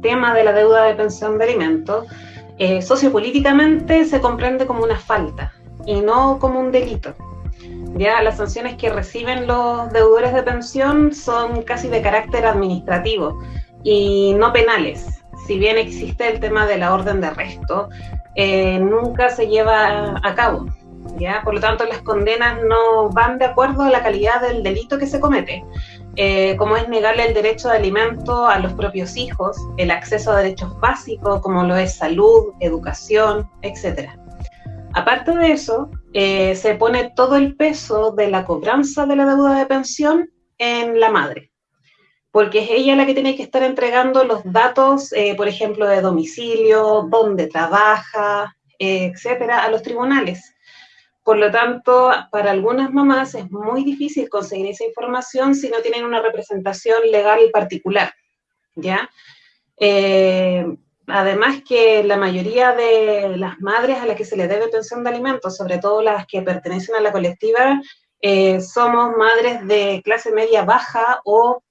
tema de la deuda de pensión de alimentos, eh, sociopolíticamente se comprende como una falta y no como un delito. Ya las sanciones que reciben los deudores de pensión son casi de carácter administrativo y no penales. Si bien existe el tema de la orden de arresto, eh, nunca se lleva a cabo. ¿ya? Por lo tanto, las condenas no van de acuerdo a la calidad del delito que se comete, eh, como es negarle el derecho de alimento a los propios hijos, el acceso a derechos básicos como lo es salud, educación, etc. Aparte de eso, eh, se pone todo el peso de la cobranza de la deuda de pensión en la madre, porque es ella la que tiene que estar entregando los datos, eh, por ejemplo, de domicilio, dónde trabaja, etcétera, a los tribunales. Por lo tanto, para algunas mamás es muy difícil conseguir esa información si no tienen una representación legal particular, ¿ya? Eh, además que la mayoría de las madres a las que se les debe pensión de alimentos, sobre todo las que pertenecen a la colectiva, eh, somos madres de clase media baja o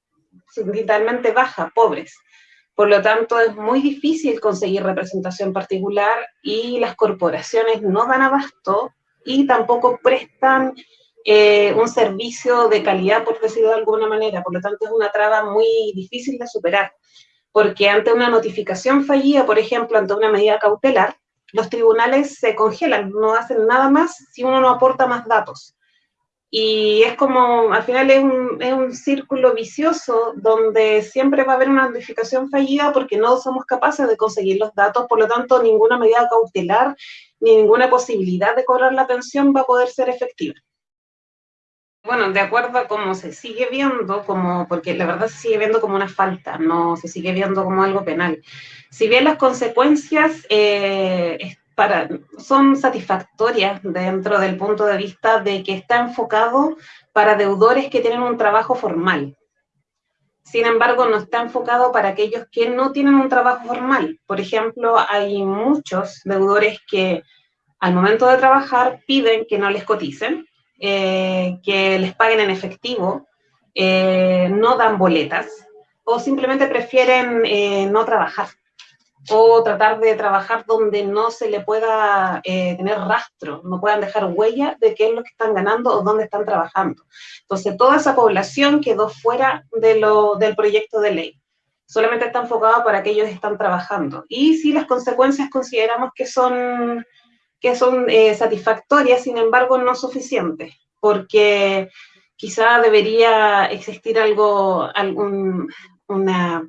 vitalmente baja, pobres. Por lo tanto, es muy difícil conseguir representación particular y las corporaciones no dan abasto y tampoco prestan eh, un servicio de calidad, por decirlo de alguna manera. Por lo tanto, es una traba muy difícil de superar, porque ante una notificación fallida, por ejemplo, ante una medida cautelar, los tribunales se congelan, no hacen nada más si uno no aporta más datos. Y es como, al final es un, es un, círculo vicioso donde siempre va a haber una notificación fallida porque no somos capaces de conseguir los datos, por lo tanto ninguna medida cautelar ni ninguna posibilidad de cobrar la pensión va a poder ser efectiva. Bueno, de acuerdo a cómo se sigue viendo, como, porque la verdad se sigue viendo como una falta, no se sigue viendo como algo penal. Si bien las consecuencias eh, son satisfactorias dentro del punto de vista de que está enfocado para deudores que tienen un trabajo formal, sin embargo, no está enfocado para aquellos que no tienen un trabajo formal. Por ejemplo, hay muchos deudores que al momento de trabajar piden que no les coticen, eh, que les paguen en efectivo, eh, no dan boletas o simplemente prefieren eh, no trabajar o tratar de trabajar donde no se le pueda eh, tener rastro, no puedan dejar huella de qué es lo que están ganando o dónde están trabajando. Entonces, toda esa población quedó fuera de lo, del proyecto de ley. Solamente está enfocado para que ellos están trabajando. Y si las consecuencias consideramos que son, que son eh, satisfactorias, sin embargo, no suficientes, porque quizá debería existir algo, algún, una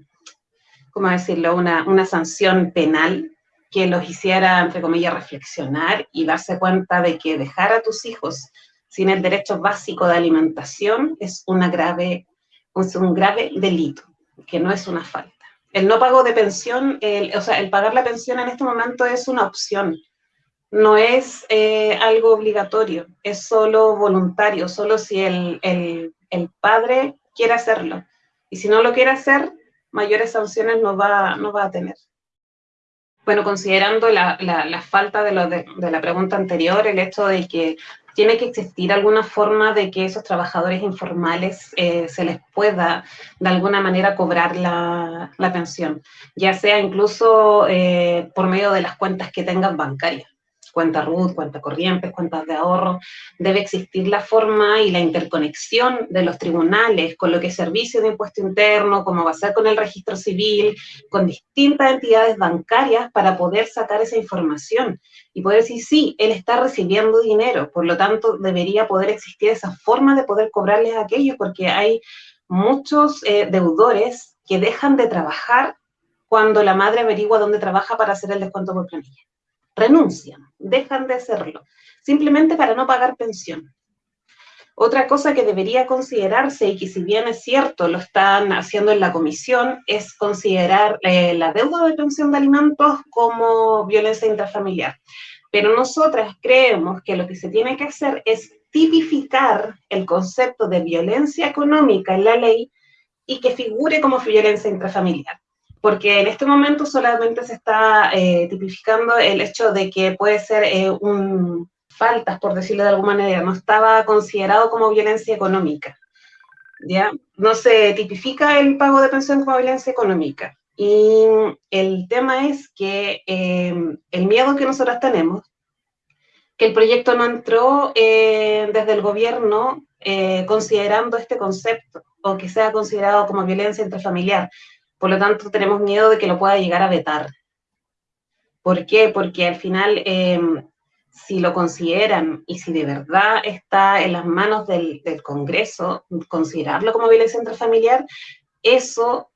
¿cómo decirlo?, una, una sanción penal que los hiciera, entre comillas, reflexionar y darse cuenta de que dejar a tus hijos sin el derecho básico de alimentación es, una grave, es un grave delito, que no es una falta. El no pago de pensión, el, o sea, el pagar la pensión en este momento es una opción, no es eh, algo obligatorio, es solo voluntario, solo si el, el, el padre quiere hacerlo. Y si no lo quiere hacer, mayores sanciones no va, no va a tener. Bueno, considerando la, la, falta de, la pregunta anterior, el hecho de que tiene que existir alguna forma de que esos trabajadores informales eh, se les pueda de alguna manera cobrar la, la pensión, ya sea incluso eh, por medio de las cuentas que tengan bancarias cuenta RUT, cuenta corrientes, cuentas de ahorro, debe existir la forma y la interconexión de los tribunales con lo que es servicio de impuesto interno, como va a ser con el registro civil, con distintas entidades bancarias para poder sacar esa información y poder decir, sí, él está recibiendo dinero, por lo tanto debería poder existir esa forma de poder cobrarles a aquellos, porque hay muchos eh, deudores que dejan de trabajar cuando la madre averigua dónde trabaja para hacer el descuento por planilla renuncian, dejan de hacerlo, simplemente para no pagar pensión. Otra cosa que debería considerarse, y que si bien es cierto, lo están haciendo en la comisión, es considerar eh, la deuda de pensión de alimentos como violencia intrafamiliar. Pero nosotras creemos que lo que se tiene que hacer es tipificar el concepto de violencia económica en la ley y que figure como violencia intrafamiliar porque en este momento solamente se está eh, tipificando el hecho de que puede ser eh, un faltas, por decirlo de alguna manera, no estaba considerado como violencia económica. ¿ya? No se tipifica el pago de pensión como violencia económica. Y el tema es que eh, el miedo que nosotros tenemos, que el proyecto no entró eh, desde el gobierno eh, considerando este concepto o que sea considerado como violencia intrafamiliar. Por lo tanto, tenemos miedo de que lo pueda llegar a vetar. ¿Por qué? Porque al final, si lo consideran y si de verdad está en las manos del, del Congreso considerarlo como violencia intrafamiliar, eso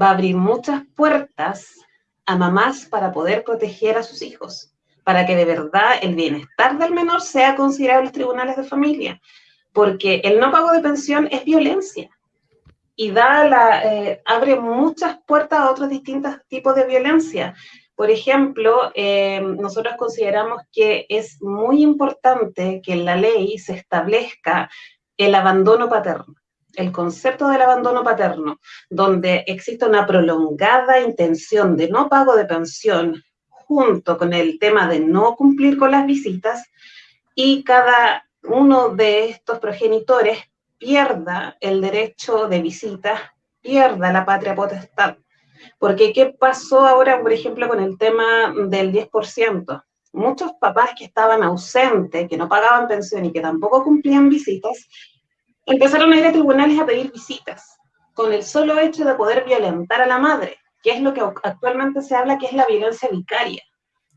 va a abrir muchas puertas a mamás para poder proteger a sus hijos, para que de verdad el bienestar del menor sea considerado en los tribunales de familia, porque el no pago de pensión es violencia y da la, eh, abre muchas puertas a otros distintos tipos de violencia. Por ejemplo, eh, nosotros consideramos que es muy importante que en la ley se establezca el abandono paterno el concepto del abandono paterno, donde existe una prolongada intención de no pago de pensión junto con el tema de no cumplir con las visitas y cada uno de estos progenitores pierda el derecho de visita, pierda la patria potestad. Porque ¿qué pasó ahora, por ejemplo, con el tema del 10%? Muchos papás que estaban ausentes, que no pagaban pensión y que tampoco cumplían visitas, empezaron a ir a tribunales a pedir visitas, con el solo hecho de poder violentar a la madre, que es lo que actualmente se habla que es la violencia vicaria,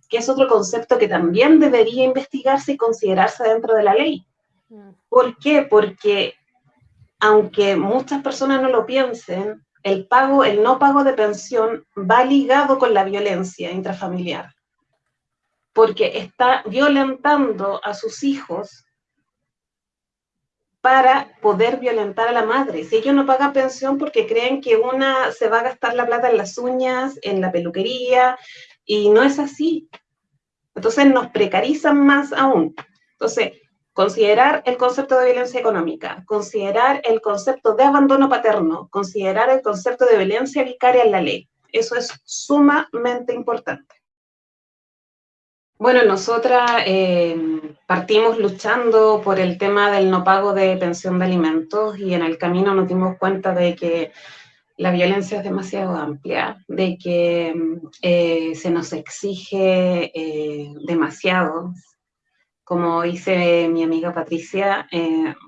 que es otro concepto que también debería investigarse y considerarse dentro de la ley. Mm. ¿Por qué? Porque aunque muchas personas no lo piensen, el pago, el no pago de pensión va ligado con la violencia intrafamiliar, porque está violentando a sus hijos para poder violentar a la madre. Si ellos no pagan pensión porque creen que una se va a gastar la plata en las uñas, en la peluquería, y no es así. Entonces nos precarizan más aún. Entonces, considerar el concepto de violencia económica, considerar el concepto de abandono paterno, considerar el concepto de violencia vicaria en la ley. Eso es sumamente importante. Bueno, nosotras eh, partimos luchando por el tema del no pago de pensión de alimentos y en el camino nos dimos cuenta de que la violencia es demasiado amplia, de que eh, se nos exige eh, demasiado. Como dice mi amiga Patricia,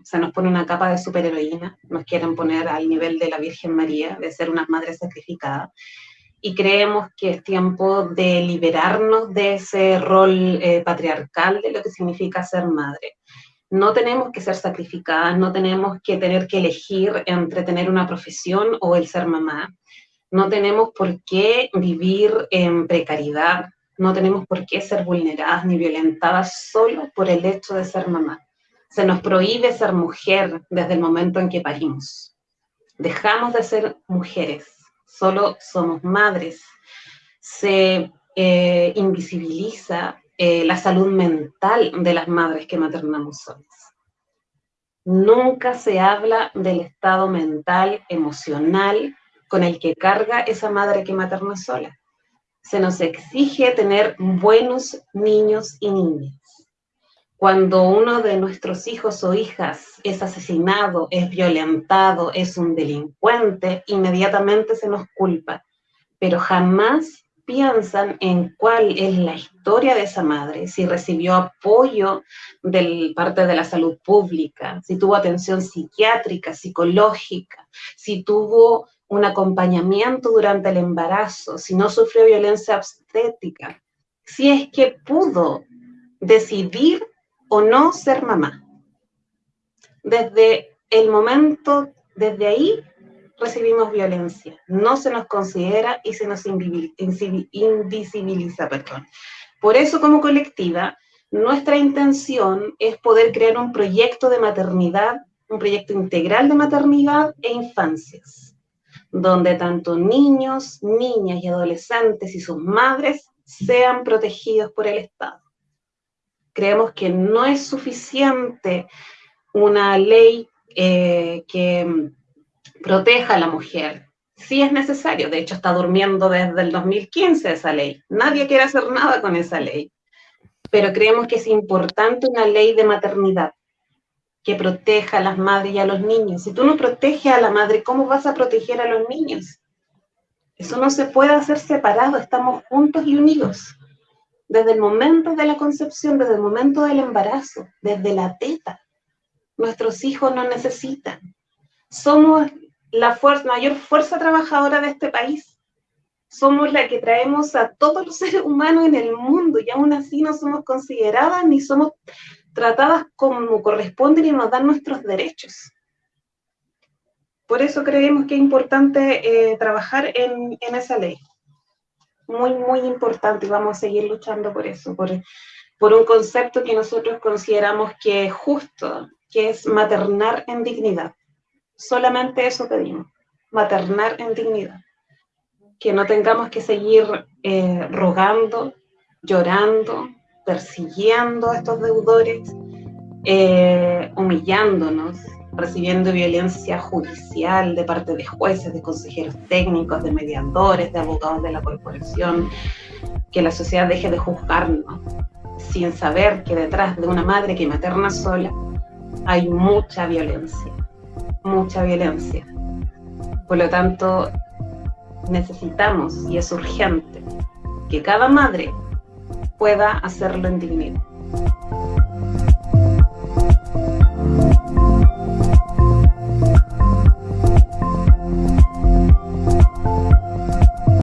se nos pone una capa de superheroína, nos quieren poner al nivel de la Virgen María, de ser unas madres sacrificadas y creemos que es tiempo de liberarnos de ese rol eh, patriarcal de lo que significa ser madre. No tenemos que ser sacrificadas, no tenemos que tener que elegir entre tener una profesión o el ser mamá. No tenemos por qué vivir en precariedad, no tenemos por qué ser vulneradas ni violentadas solo por el hecho de ser mamá. Se nos prohíbe ser mujer desde el momento en que parimos. Dejamos de ser mujeres solo somos madres. Se eh, invisibiliza eh, la salud mental de las madres que maternamos solas. Nunca se habla del estado mental, emocional con el que carga esa madre que materna sola. Se nos exige tener buenos niños y niñas. Cuando uno de nuestros hijos o hijas es asesinado, es violentado, es un delincuente, inmediatamente se nos culpa, pero jamás piensan en cuál es la historia de esa madre, si recibió apoyo de parte de la salud pública, si tuvo atención psiquiátrica, psicológica, si tuvo un acompañamiento durante el embarazo, si no sufrió violencia obstétrica, si es que pudo decidir o no ser mamá. Desde el momento, desde ahí recibimos violencia. No se nos considera y se nos invisibiliza. Perdón. Por eso como colectiva, nuestra intención es poder crear un proyecto de maternidad, un proyecto integral de maternidad e infancias, donde tanto niños, niñas y adolescentes y sus madres sean protegidos por el Estado creemos que no es suficiente una ley eh, que proteja a la mujer. Sí es necesario, de hecho está durmiendo desde el 2015 esa ley. Nadie quiere hacer nada con esa ley. Pero creemos que es importante una ley de maternidad que proteja a las madres y a los niños. Si tú no proteges a la madre, ¿cómo vas a proteger a los niños? Eso no se puede hacer separado, estamos juntos y unidos. Desde el momento de la concepción, desde el momento del embarazo, desde la teta. Nuestros hijos nos necesitan. Somos la mayor fuerza trabajadora de este país. Somos la que traemos a todos los seres humanos en el mundo y aún así no somos consideradas ni somos tratadas como corresponden y nos dan nuestros derechos. Por eso creemos que es importante eh, trabajar en, esa ley. Muy, muy importante y vamos a seguir luchando por eso, por, por un concepto que nosotros consideramos que es justo, que es maternar en dignidad. Solamente eso pedimos, maternar en dignidad. Que no tengamos que seguir eh, rogando, llorando, persiguiendo a estos deudores, eh, humillándonos, recibiendo violencia judicial de parte de jueces, de consejeros técnicos, de mediadores, de abogados de la corporación, que la sociedad deje de juzgarnos sin saber que detrás de una madre que materna sola hay mucha violencia, mucha violencia. Por lo tanto, necesitamos y es urgente que cada madre pueda hacerlo en dignidad.